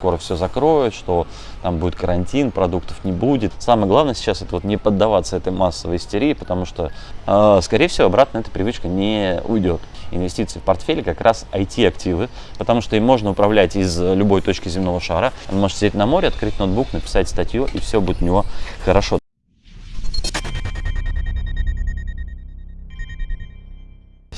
скоро все закроют, что там будет карантин, продуктов не будет. Самое главное сейчас это вот не поддаваться этой массовой истерии, потому что, э, скорее всего, обратно эта привычка не уйдет. Инвестиции в портфеле как раз IT-активы, потому что им можно управлять из любой точки земного шара. Он может сидеть на море, открыть ноутбук, написать статью, и все будет у него хорошо.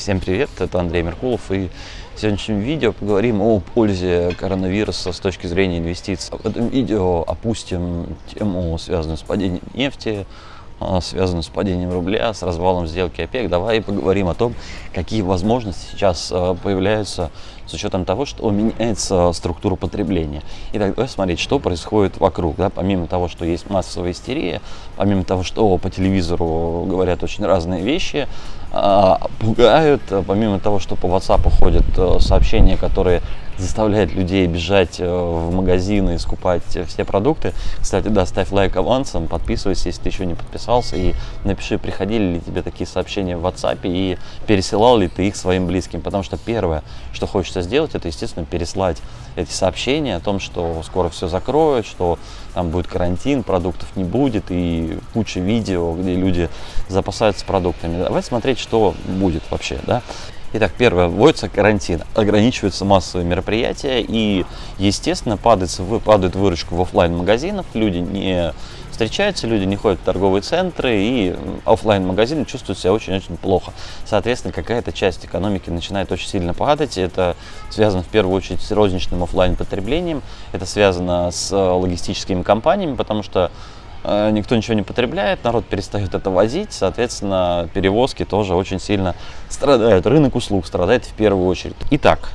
Всем привет, это Андрей Меркулов и в сегодняшнем видео поговорим о пользе коронавируса с точки зрения инвестиций. В этом видео опустим тему, связанную с падением нефти, связанную с падением рубля, с развалом сделки ОПЕК. Давай поговорим о том, какие возможности сейчас а, появляются с учетом того, что меняется структура потребления. Итак, давай смотреть, что происходит вокруг. Да? Помимо того, что есть массовая истерия, помимо того, что по телевизору говорят очень разные вещи, а, пугают, помимо того, что по WhatsApp ходят сообщения, которые заставляют людей бежать э, в магазины и скупать все продукты. Кстати, да, ставь лайк авансом, подписывайся, если ты еще не подписался, и напиши, приходили ли тебе такие сообщения в WhatsApp и пересылал ли ты их своим близким. Потому что первое, что хочется сделать, это, естественно, переслать эти сообщения о том, что скоро все закроют, что там будет карантин, продуктов не будет и куча видео, где люди запасаются продуктами. Давай смотреть, что будет вообще, да. Итак, первое, вводится карантин, ограничиваются массовые мероприятия и, естественно, падает, падает выручка в офлайн магазинах люди не встречаются, люди не ходят в торговые центры и офлайн магазины чувствуют себя очень-очень плохо. Соответственно, какая-то часть экономики начинает очень сильно падать. Это связано в первую очередь с розничным офлайн потреблением, это связано с логистическими компаниями, потому что Э, никто ничего не потребляет, народ перестает это возить, соответственно, перевозки тоже очень сильно страдают. Рынок услуг страдает в первую очередь. Итак,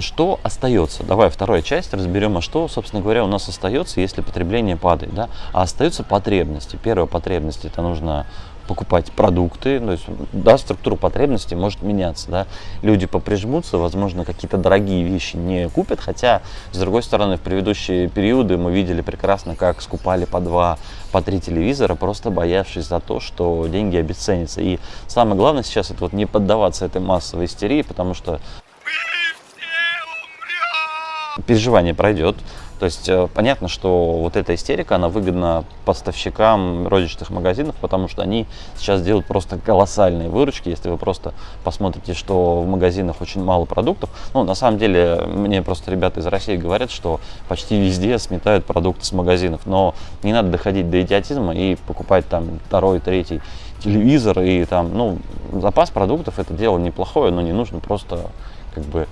что остается? Давай вторая часть разберем, а что, собственно говоря, у нас остается, если потребление падает. Да? А остаются потребности. Первая потребность это нужно покупать продукты, то есть, да, структура потребностей может меняться, да, люди поприжмутся, возможно, какие-то дорогие вещи не купят, хотя, с другой стороны, в предыдущие периоды мы видели прекрасно, как скупали по два, по три телевизора, просто боявшись за то, что деньги обесценятся, и самое главное сейчас это вот не поддаваться этой массовой истерии, потому что переживание пройдет, то есть э, понятно, что вот эта истерика, она выгодна поставщикам розничных магазинов, потому что они сейчас делают просто колоссальные выручки. Если вы просто посмотрите, что в магазинах очень мало продуктов. Ну, на самом деле, мне просто ребята из России говорят, что почти везде сметают продукты с магазинов. Но не надо доходить до идиотизма и покупать там второй, третий телевизор и там, ну, запас продуктов это дело неплохое, но не нужно просто как бы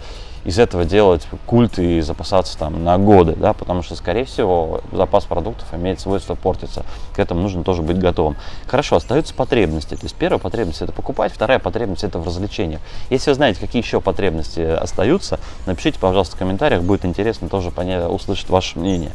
из этого делать культ и запасаться там на годы, да, потому что, скорее всего, запас продуктов имеет свойство портиться. К этому нужно тоже быть готовым. Хорошо, остаются потребности. То есть первая потребность это покупать, вторая потребность это в развлечениях. Если вы знаете, какие еще потребности остаются, напишите, пожалуйста, в комментариях, будет интересно тоже понять, услышать ваше мнение.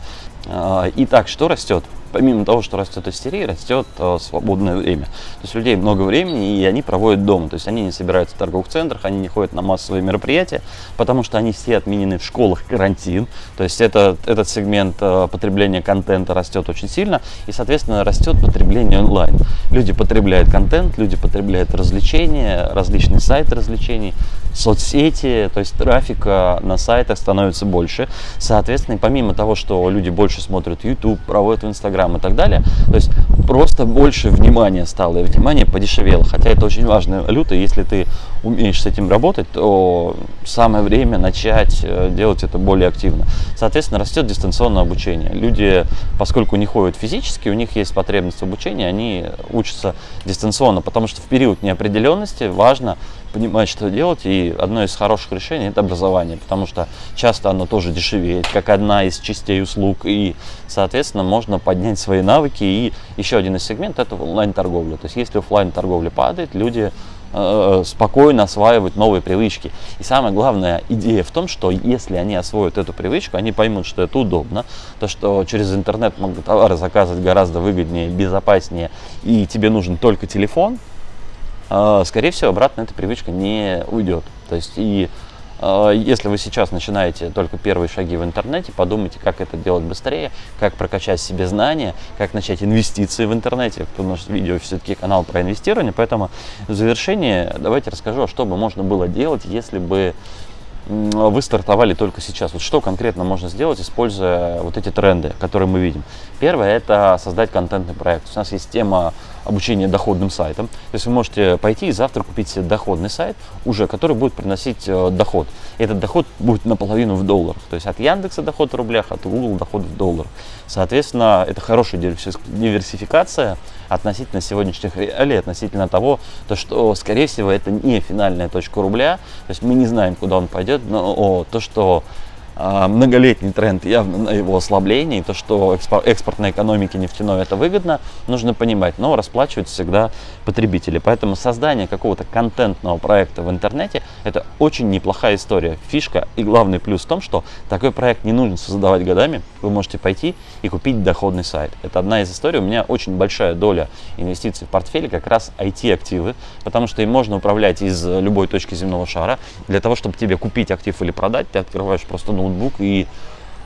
А, итак, что растет? помимо того, что растет истерия, растет э, свободное время. То есть людей много времени, и они проводят дома. То есть они не собираются в торговых центрах, они не ходят на массовые мероприятия, потому что они все отменены в школах карантин. То есть это, этот сегмент э, потребления контента растет очень сильно, и, соответственно, растет потребление онлайн. Люди потребляют контент, люди потребляют развлечения, различные сайты развлечений, соцсети, то есть трафика на сайтах становится больше. Соответственно, помимо того, что люди больше смотрят YouTube, проводят в Instagram и так далее, то есть просто больше внимания стало, и внимание подешевело. Хотя это очень важная валюта, если ты умеешь с этим работать, то самое время начать э, делать это более активно. Соответственно, растет дистанционное обучение. Люди, поскольку не ходят физически, у них есть потребность в обучении, они учатся дистанционно, потому что в период неопределенности важно понимать, что делать. И одно из хороших решений это образование, потому что часто оно тоже дешевеет, как одна из частей услуг. И, соответственно, можно поднять свои навыки. И еще один из сегментов это онлайн-торговля. То есть, если офлайн торговля падает, люди э, спокойно осваивать новые привычки. И самая главная идея в том, что если они освоят эту привычку, они поймут, что это удобно, то что через интернет могут товары заказывать гораздо выгоднее, безопаснее, и тебе нужен только телефон, скорее всего, обратно эта привычка не уйдет. То есть, и а, если вы сейчас начинаете только первые шаги в интернете, подумайте, как это делать быстрее, как прокачать себе знания, как начать инвестиции в интернете, потому что видео все-таки канал про инвестирование, поэтому в завершение давайте расскажу, что бы можно было делать, если бы вы стартовали только сейчас. Вот что конкретно можно сделать, используя вот эти тренды, которые мы видим? Первое – это создать контентный проект. У нас есть тема обучения доходным сайтам. То есть вы можете пойти и завтра купить себе доходный сайт, уже, который будет приносить э, доход. И этот доход будет наполовину в долларах. То есть от Яндекса доход в рублях, от Google доход в долларах. Соответственно, это хорошая диверсификация относительно сегодняшних реалий, относительно того, то, что, скорее всего, это не финальная точка рубля. То есть мы не знаем, куда он пойдет, но то, что многолетний тренд явно на его ослаблении, то, что экспортной экономике нефтяной это выгодно, нужно понимать, но расплачиваются всегда потребители. Поэтому создание какого-то контентного проекта в интернете – это очень неплохая история. Фишка и главный плюс в том, что такой проект не нужно создавать годами, вы можете пойти и купить доходный сайт. Это одна из историй, у меня очень большая доля инвестиций в портфеле как раз IT-активы, потому что им можно управлять из любой точки земного шара. Для того, чтобы тебе купить актив или продать, ты открываешь просто ноутбук и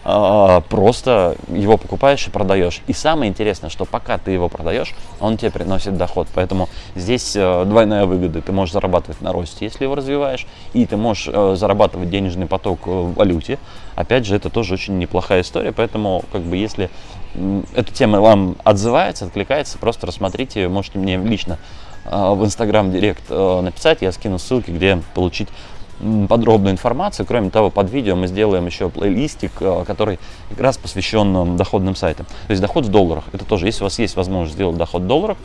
а, просто его покупаешь и продаешь. И самое интересное, что пока ты его продаешь, он тебе приносит доход. Поэтому здесь э, двойная выгода. Ты можешь зарабатывать на росте, если его развиваешь, и ты можешь э, зарабатывать денежный поток в валюте. Опять же, это тоже очень неплохая история. Поэтому, как бы, если эта тема вам отзывается, откликается, просто рассмотрите, можете мне лично э, в Инстаграм Директ написать, я скину ссылки, где получить подробную информацию. Кроме того, под видео мы сделаем еще плейлистик, э, который как раз посвящен доходным сайтам. То есть доход в долларах. Это тоже, если у вас есть возможность сделать доход в долларах,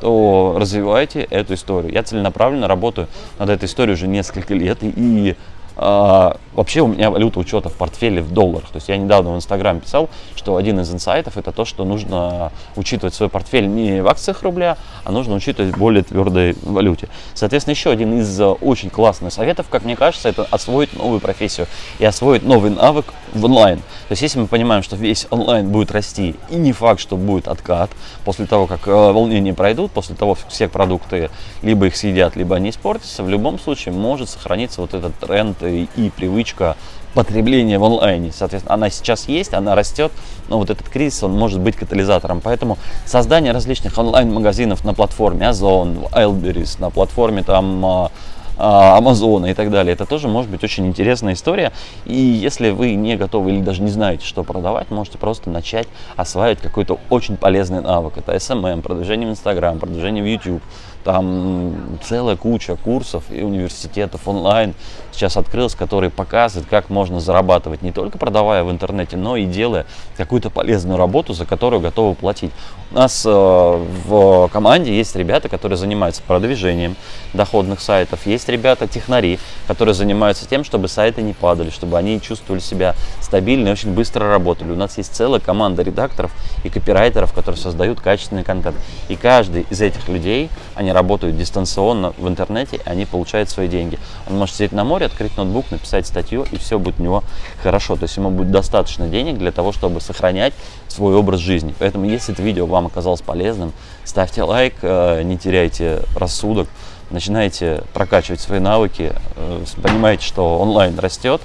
то развивайте эту историю. Я целенаправленно работаю над этой историей уже несколько лет, и а, вообще у меня валюта учета в портфеле в долларах. То есть я недавно в Инстаграм писал, что один из инсайтов это то, что нужно учитывать свой портфель не в акциях рубля, а нужно учитывать более твердой валюте. Соответственно, еще один из а, очень классных советов, как мне кажется, это освоить новую профессию и освоить новый навык в онлайн. То есть если мы понимаем, что весь онлайн будет расти, и не факт, что будет откат после того, как а, волнения пройдут, после того, как все продукты либо их съедят, либо они испортятся, в любом случае может сохраниться вот этот тренд и привычка потребления в онлайне. Соответственно, она сейчас есть, она растет, но вот этот кризис, он может быть катализатором. Поэтому создание различных онлайн-магазинов на платформе Озон, Wildberries, на платформе там а, а, Амазона и так далее. Это тоже может быть очень интересная история. И если вы не готовы или даже не знаете, что продавать, можете просто начать осваивать какой-то очень полезный навык. Это SMM, продвижение в Instagram, продвижение в YouTube. Там целая куча курсов и университетов онлайн сейчас открылась, которые показывают, как можно зарабатывать не только продавая в интернете, но и делая какую-то полезную работу, за которую готовы платить. У нас э, в команде есть ребята, которые занимаются продвижением доходных сайтов, есть ребята-технари, которые занимаются тем, чтобы сайты не падали, чтобы они чувствовали себя стабильно и очень быстро работали. У нас есть целая команда редакторов и копирайтеров, которые создают качественный контент. И каждый из этих людей, они работают дистанционно в интернете, они получают свои деньги. Он может сидеть на море, открыть ноутбук, написать статью, и все будет у него хорошо. То есть ему будет достаточно денег для того, чтобы сохранять свой образ жизни. Поэтому, если это видео вам оказалось полезным, ставьте лайк, э, не теряйте рассудок, начинайте прокачивать свои навыки, э, понимаете, что онлайн растет,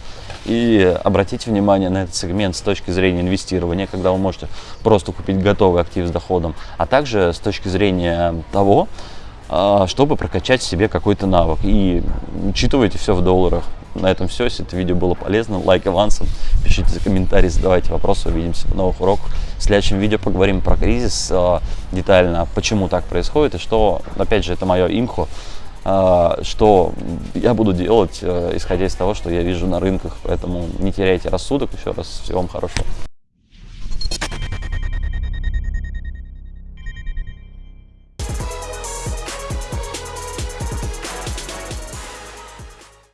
и обратите внимание на этот сегмент с точки зрения инвестирования, когда вы можете просто купить готовый актив с доходом, а также с точки зрения того, чтобы прокачать себе какой-то навык. И учитывайте все в долларах. На этом все. Если это видео было полезно, лайк авансом, пишите комментарии, задавайте вопросы. Увидимся в новых уроках. В следующем видео поговорим про кризис а, детально, почему так происходит и что, опять же, это мое имхо, а, что я буду делать, исходя из того, что я вижу на рынках. Поэтому не теряйте рассудок. Еще раз всего вам хорошего.